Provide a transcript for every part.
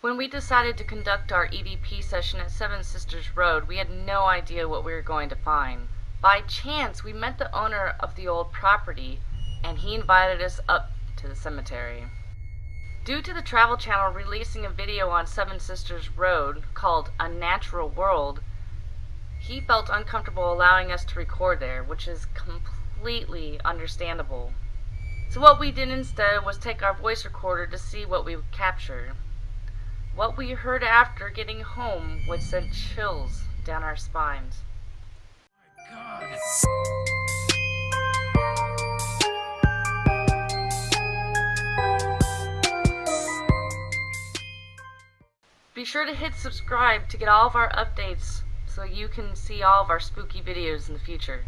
When we decided to conduct our EVP session at Seven Sisters Road, we had no idea what we were going to find. By chance, we met the owner of the old property, and he invited us up to the cemetery. Due to the Travel Channel releasing a video on Seven Sisters Road called A Natural World, he felt uncomfortable allowing us to record there, which is completely understandable. So what we did instead was take our voice recorder to see what we would capture. What we heard after getting home would send chills down our spines. Be sure to hit subscribe to get all of our updates so you can see all of our spooky videos in the future.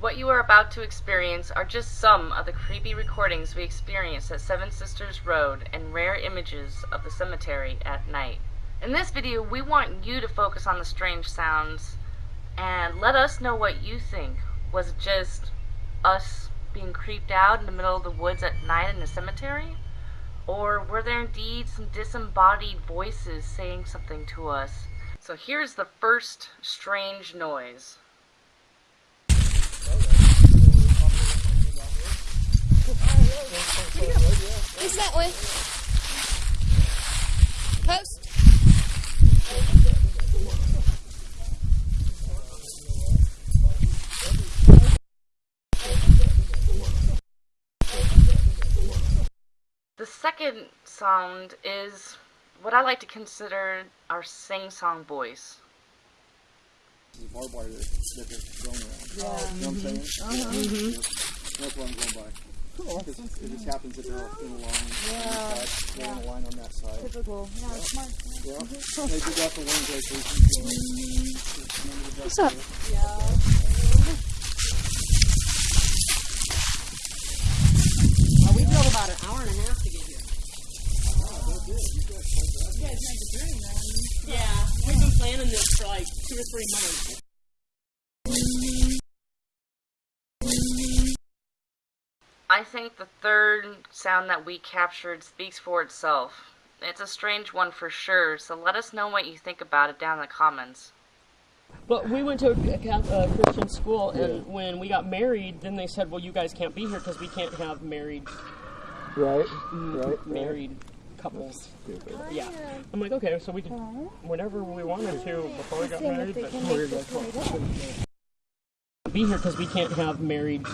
What you are about to experience are just some of the creepy recordings we experienced at Seven Sisters Road and rare images of the cemetery at night. In this video, we want you to focus on the strange sounds and let us know what you think. Was it just us being creeped out in the middle of the woods at night in the cemetery? Or were there indeed some disembodied voices saying something to us? So here's the first strange noise. It's that way. Post. The second sound is what I like to consider our sing-song voice. the barbed wire that, that they're throwing around. You know what I'm saying? Yeah. That's what I'm going by. Cool. It just happens that they're all in a line. Yeah. They're in a line on that side. Typical. Yeah, smart. Yeah. They did that for one vacation. What's up? Well, we drove about an hour and a half to get here. Yeah, we've been planning this for like two or three months. I think the third sound that we captured speaks for itself. It's a strange one for sure, so let us know what you think about it down in the comments. But we went to a, Catholic, uh, Christian school, and when we got married, then they said, "Well, you guys can't be here because we can't have married Right. Right. married couples." Yeah, I'm like, okay, so we could whenever we wanted to before we got married, but be here because we can't have married.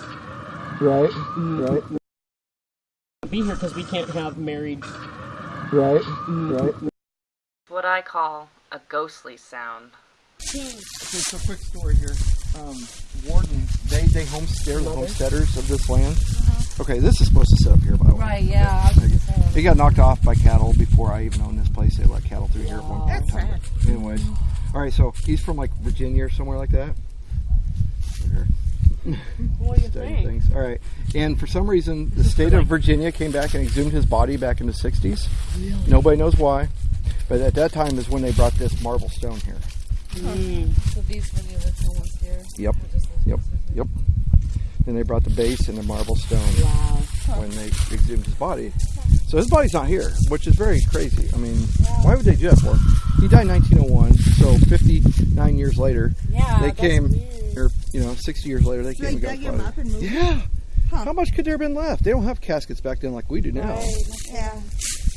Right. Right. Be here because we can't have married. Right. Right. What I call a ghostly sound. Okay, so quick story here. Um, Warden, they they homestead, the homesteaders of this land. Okay, this is supposed to sit up here, by the way. Right, yeah. I was. It got knocked off by cattle before I even owned this place. They let cattle through here for That's time. Anyways, all right. So he's from like Virginia or somewhere like that. Here. What do you Studying think? things. All right. And for some reason, the state of Virginia came back and exhumed his body back in the 60s. Nobody knows why. But at that time is when they brought this marble stone here. Hmm. So these video that no one's here. Yep. Yep. Yep. Then they brought the base and the marble stone Wow. when they exhumed his body. So his body's not here, which is very crazy. I mean, why would they do that for? He died in 1901, so 59 years later, Yeah. they came, weird. Or you know, 60 years later, they So came they and got dug up and moved him? Yeah. Huh. How much could there have been left? They don't have caskets back then like we do now. Yeah.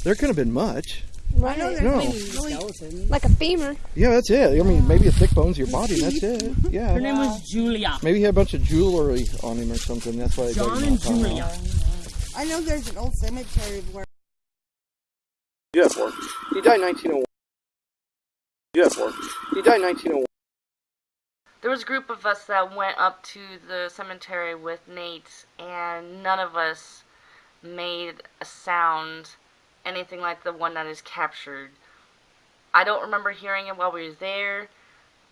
There couldn't have been much. I know there's No. really Like a femur. Yeah, that's it. I mean, maybe a thick bones of your body, and that's it. Yeah. Her name was Julia. Maybe he had a bunch of jewelry on him or something. That's why they dug John him and off. I know. Julia. I know there's an old cemetery where Yeah, for he died in 1901. Yeah, for he died in 1901. There was a group of us that went up to the cemetery with Nate, and none of us made a sound anything like the one that is captured. I don't remember hearing it while we were there,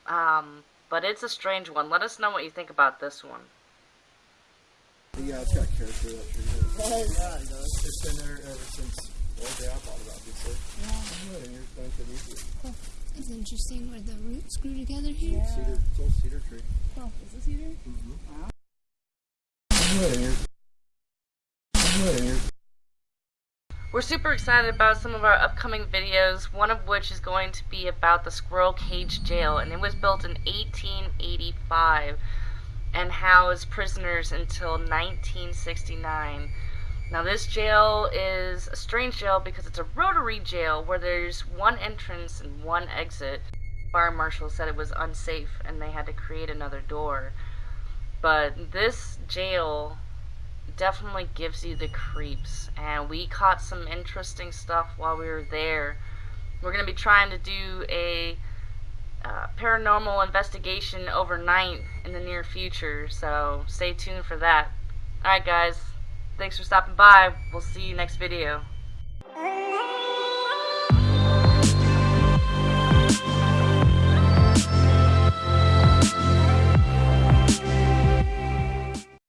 um, but it's a strange one. Let us know what you think about this one. Yeah, it's got character. That tree does. Oh yeah, it does. It's been there ever since old day I bought it, obviously. Yeah. And here's Bunch of these It's interesting where the roots grew together here. cedar, it's old cedar tree. Oh, is this either? And here's- and here's- We're super excited about some of our upcoming videos, one of which is going to be about the Squirrel Cage Jail, and it was built in 1885 and housed prisoners until 1969. Now this jail is a strange jail because it's a rotary jail where there's one entrance and one exit. Fire marshal said it was unsafe and they had to create another door. But this jail definitely gives you the creeps and we caught some interesting stuff while we were there. We're going to be trying to do a uh, paranormal investigation overnight in the near future, so stay tuned for that. Alright guys, thanks for stopping by. We'll see you next video.